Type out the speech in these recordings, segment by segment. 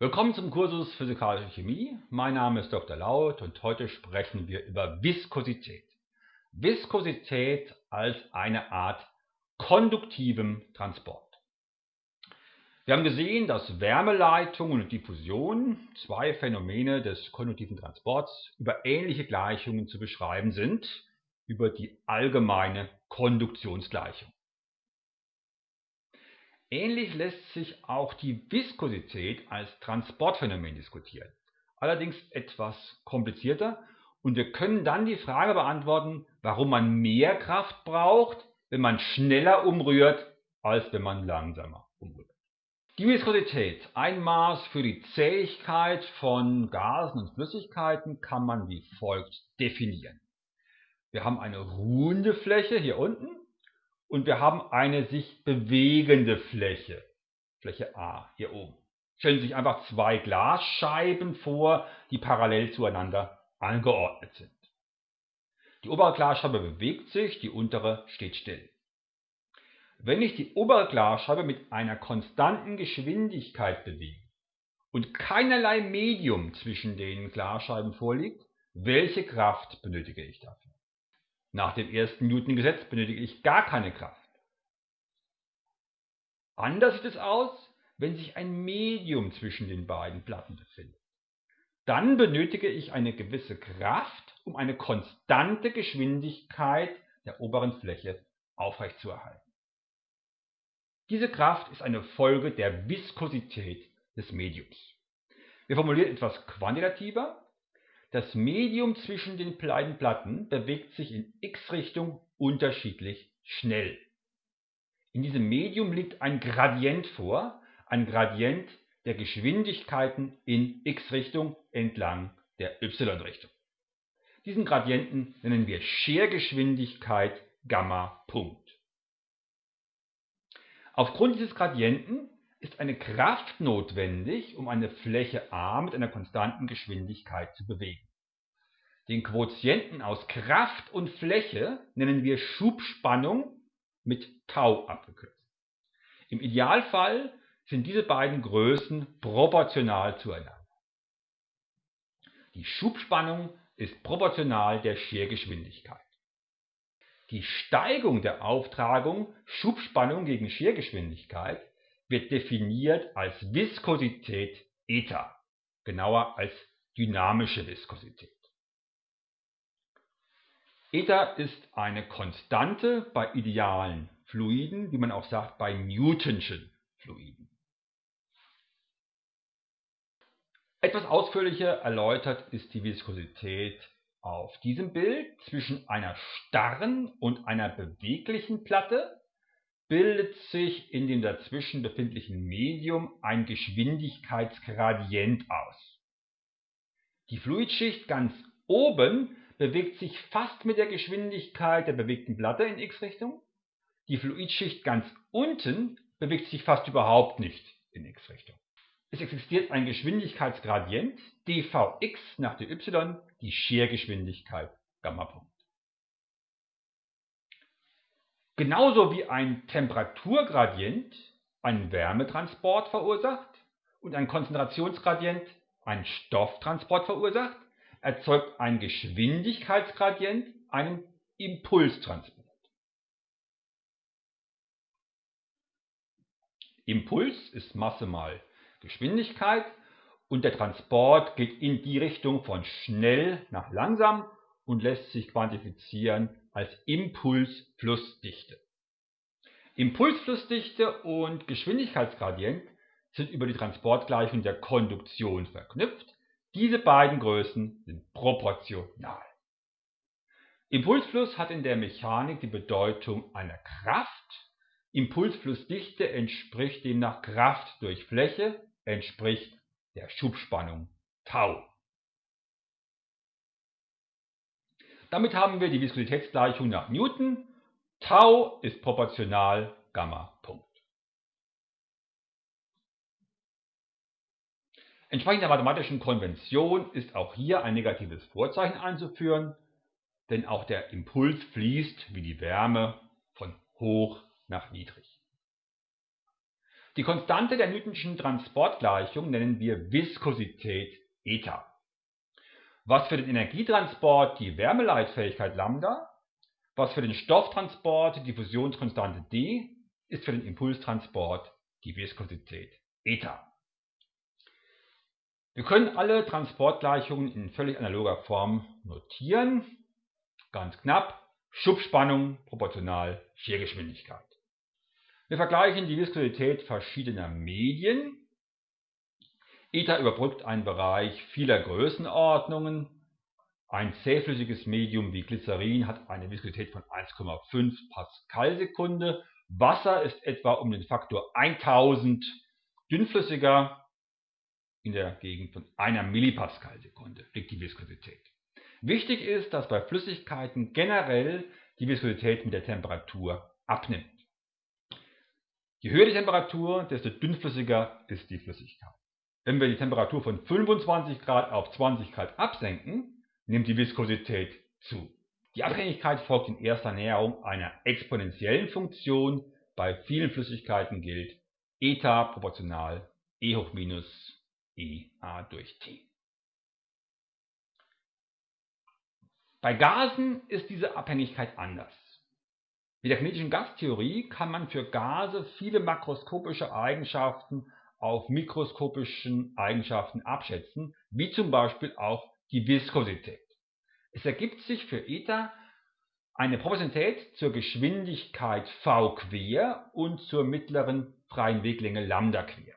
Willkommen zum Kursus Physikalische Chemie. Mein Name ist Dr. Laut und heute sprechen wir über Viskosität. Viskosität als eine Art konduktivem Transport. Wir haben gesehen, dass Wärmeleitung und Diffusion, zwei Phänomene des konduktiven Transports, über ähnliche Gleichungen zu beschreiben sind, über die allgemeine Konduktionsgleichung. Ähnlich lässt sich auch die Viskosität als Transportphänomen diskutieren, allerdings etwas komplizierter und wir können dann die Frage beantworten, warum man mehr Kraft braucht, wenn man schneller umrührt, als wenn man langsamer umrührt. Die Viskosität, ein Maß für die Zähigkeit von Gasen und Flüssigkeiten, kann man wie folgt definieren. Wir haben eine ruhende Fläche hier unten und wir haben eine sich bewegende Fläche, Fläche A hier oben. Stellen Sie sich einfach zwei Glasscheiben vor, die parallel zueinander angeordnet sind. Die obere Glasscheibe bewegt sich, die untere steht still. Wenn ich die obere Glasscheibe mit einer konstanten Geschwindigkeit bewege und keinerlei Medium zwischen den Glasscheiben vorliegt, welche Kraft benötige ich dafür? Nach dem ersten Newton-Gesetz benötige ich gar keine Kraft. Anders sieht es aus, wenn sich ein Medium zwischen den beiden Platten befindet. Dann benötige ich eine gewisse Kraft, um eine konstante Geschwindigkeit der oberen Fläche aufrechtzuerhalten. Diese Kraft ist eine Folge der Viskosität des Mediums. Wir formulieren etwas quantitativer. Das Medium zwischen den beiden Platten bewegt sich in x-Richtung unterschiedlich schnell. In diesem Medium liegt ein Gradient vor, ein Gradient der Geschwindigkeiten in x-Richtung entlang der y-Richtung. Diesen Gradienten nennen wir Schergeschwindigkeit Gamma Punkt. Aufgrund dieses Gradienten ist eine Kraft notwendig, um eine Fläche A mit einer konstanten Geschwindigkeit zu bewegen. Den Quotienten aus Kraft und Fläche nennen wir Schubspannung mit Tau abgekürzt. Im Idealfall sind diese beiden Größen proportional zueinander. Die Schubspannung ist proportional der Schergeschwindigkeit. Die Steigung der Auftragung Schubspannung gegen Schergeschwindigkeit wird definiert als Viskosität eta, genauer als dynamische Viskosität. Eta ist eine Konstante bei idealen Fluiden, wie man auch sagt bei Newtonschen Fluiden. Etwas ausführlicher erläutert ist die Viskosität auf diesem Bild zwischen einer starren und einer beweglichen Platte bildet sich in dem dazwischen befindlichen Medium ein Geschwindigkeitsgradient aus. Die Fluidschicht ganz oben bewegt sich fast mit der Geschwindigkeit der bewegten Platte in x-Richtung. Die Fluidschicht ganz unten bewegt sich fast überhaupt nicht in x-Richtung. Es existiert ein Geschwindigkeitsgradient dvx nach dy, die Schergeschwindigkeit Gamma Punkt. Genauso wie ein Temperaturgradient einen Wärmetransport verursacht und ein Konzentrationsgradient einen Stofftransport verursacht, erzeugt ein Geschwindigkeitsgradient einen Impulstransport. Impuls ist Masse mal Geschwindigkeit und der Transport geht in die Richtung von schnell nach langsam und lässt sich quantifizieren als Impulsflussdichte. Impulsflussdichte und Geschwindigkeitsgradient sind über die Transportgleichung der Konduktion verknüpft. Diese beiden Größen sind proportional. Impulsfluss hat in der Mechanik die Bedeutung einer Kraft. Impulsflussdichte entspricht demnach Kraft durch Fläche, entspricht der Schubspannung Tau. Damit haben wir die Viskositätsgleichung nach Newton. Tau ist proportional Gamma Punkt. Entsprechend der mathematischen Konvention ist auch hier ein negatives Vorzeichen einzuführen, denn auch der Impuls fließt wie die Wärme von hoch nach niedrig. Die Konstante der Newtonschen Transportgleichung nennen wir Viskosität eta. Was für den Energietransport die Wärmeleitfähigkeit Lambda, was für den Stofftransport die Diffusionskonstante d, ist für den Impulstransport die Viskosität eta. Wir können alle Transportgleichungen in völlig analoger Form notieren. Ganz knapp, Schubspannung proportional Schergeschwindigkeit. Wir vergleichen die Viskosität verschiedener Medien. Eta überbrückt einen Bereich vieler Größenordnungen. Ein zähflüssiges Medium wie Glycerin hat eine Viskosität von 1,5 Pascal-Sekunde. Wasser ist etwa um den Faktor 1000 dünnflüssiger in der Gegend von einer Millipascal-Sekunde liegt die Viskosität. Wichtig ist, dass bei Flüssigkeiten generell die Viskosität mit der Temperatur abnimmt. Je höher die Temperatur, desto dünnflüssiger ist die Flüssigkeit. Wenn wir die Temperatur von 25 Grad auf 20 Grad absenken, nimmt die Viskosität zu. Die Abhängigkeit folgt in erster Näherung einer exponentiellen Funktion. Bei vielen Flüssigkeiten gilt eta proportional E hoch minus E a durch T. Bei Gasen ist diese Abhängigkeit anders. Mit der kinetischen Gastheorie kann man für Gase viele makroskopische Eigenschaften auf mikroskopischen Eigenschaften abschätzen, wie zum Beispiel auch die Viskosität. Es ergibt sich für Eta eine Proportionalität zur Geschwindigkeit v quer und zur mittleren freien Weglänge lambda quer.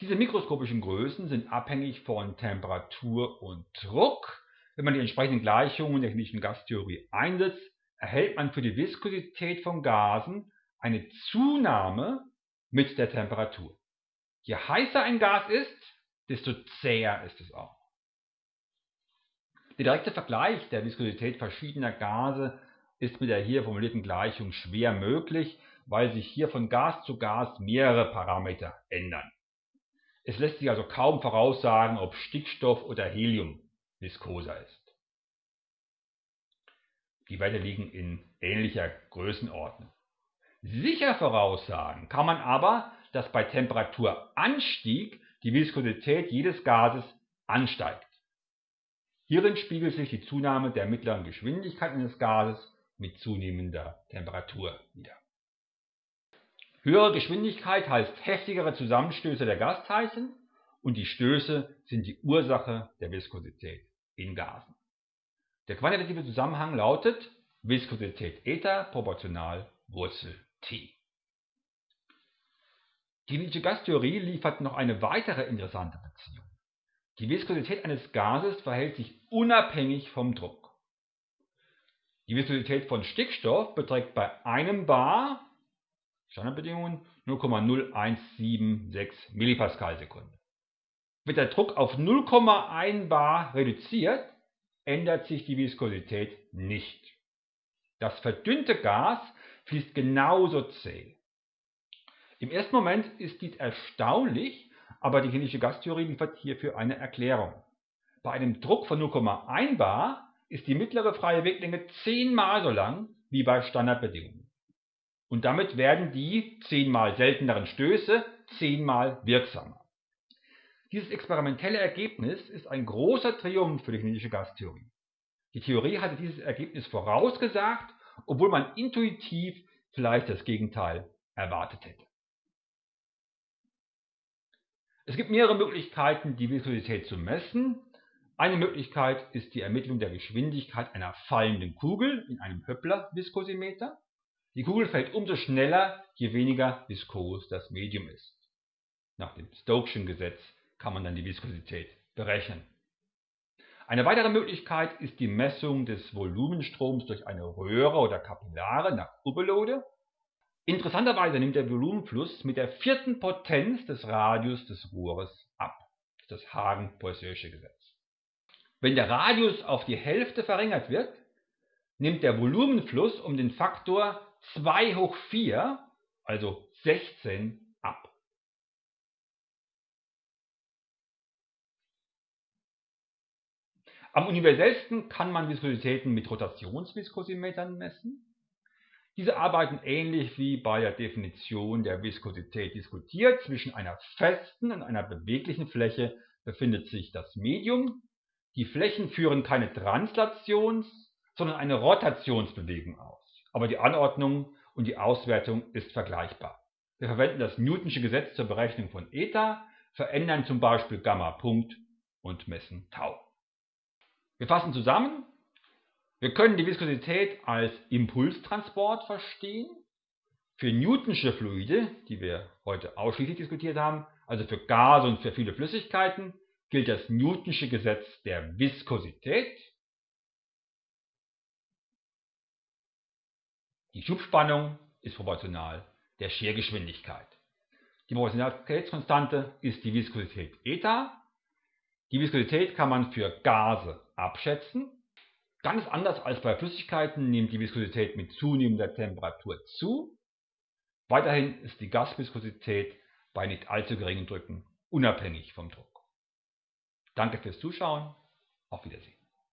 Diese mikroskopischen Größen sind abhängig von Temperatur und Druck. Wenn man die entsprechenden Gleichungen der kinetischen Gastheorie einsetzt, erhält man für die Viskosität von Gasen eine Zunahme mit der Temperatur. Je heißer ein Gas ist, desto zäher ist es auch. Der direkte Vergleich der Viskosität verschiedener Gase ist mit der hier formulierten Gleichung schwer möglich, weil sich hier von Gas zu Gas mehrere Parameter ändern. Es lässt sich also kaum voraussagen, ob Stickstoff oder Helium viskoser ist. Die Werte liegen in ähnlicher Größenordnung. Sicher voraussagen kann man aber, dass bei Temperaturanstieg die Viskosität jedes Gases ansteigt. Hierin spiegelt sich die Zunahme der mittleren Geschwindigkeit eines Gases mit zunehmender Temperatur wider. Höhere Geschwindigkeit heißt heftigere Zusammenstöße der Gasteilchen und die Stöße sind die Ursache der Viskosität in Gasen. Der quantitative Zusammenhang lautet Viskosität eta proportional Wurzel t. Die Nietzsche Gastheorie liefert noch eine weitere interessante Beziehung. Die Viskosität eines Gases verhält sich unabhängig vom Druck. Die Viskosität von Stickstoff beträgt bei einem Bar Standardbedingungen 0,0176 Millipascal-Sekunde. Wird der Druck auf 0,1 bar reduziert, ändert sich die Viskosität nicht. Das verdünnte Gas fließt genauso zäh. Im ersten Moment ist dies erstaunlich, aber die chemische Gastheorie liefert hierfür eine Erklärung. Bei einem Druck von 0,1 bar ist die mittlere freie Weglänge zehnmal so lang wie bei Standardbedingungen und damit werden die zehnmal selteneren Stöße zehnmal wirksamer. Dieses experimentelle Ergebnis ist ein großer Triumph für die kinetische Gastheorie. Die Theorie hatte dieses Ergebnis vorausgesagt, obwohl man intuitiv vielleicht das Gegenteil erwartet hätte. Es gibt mehrere Möglichkeiten, die Viskosität zu messen. Eine Möglichkeit ist die Ermittlung der Geschwindigkeit einer fallenden Kugel in einem Höppler-Viskosimeter. Die Kugel fällt umso schneller, je weniger viskos das Medium ist. Nach dem Stoke'schen Gesetz kann man dann die Viskosität berechnen. Eine weitere Möglichkeit ist die Messung des Volumenstroms durch eine Röhre oder Kapillare nach Urbelode. Interessanterweise nimmt der Volumenfluss mit der vierten Potenz des Radius des Rohres ab. Das Hagen-Poiseuille Gesetz. Wenn der Radius auf die Hälfte verringert wird, nimmt der Volumenfluss um den Faktor 2 hoch 4, also 16, ab. Am universellsten kann man Viskositäten mit Rotationsviskosimetern messen. Diese arbeiten ähnlich wie bei der Definition der Viskosität diskutiert. Zwischen einer festen und einer beweglichen Fläche befindet sich das Medium. Die Flächen führen keine Translations-, sondern eine Rotationsbewegung aus. Aber die Anordnung und die Auswertung ist vergleichbar. Wir verwenden das Newtonsche Gesetz zur Berechnung von eta, verändern zum Beispiel Gamma-Punkt und messen Tau. Wir fassen zusammen. Wir können die Viskosität als Impulstransport verstehen. Für Newtonsche Fluide, die wir heute ausschließlich diskutiert haben, also für Gase und für viele Flüssigkeiten, gilt das Newtonsche Gesetz der Viskosität. Die Schubspannung ist proportional der Schergeschwindigkeit. Die Proportionalitätskonstante ist die Viskosität eta. Die Viskosität kann man für Gase abschätzen. Ganz anders als bei Flüssigkeiten nimmt die Viskosität mit zunehmender Temperatur zu. Weiterhin ist die Gasviskosität bei nicht allzu geringen Drücken unabhängig vom Druck. Danke fürs Zuschauen. Auf Wiedersehen.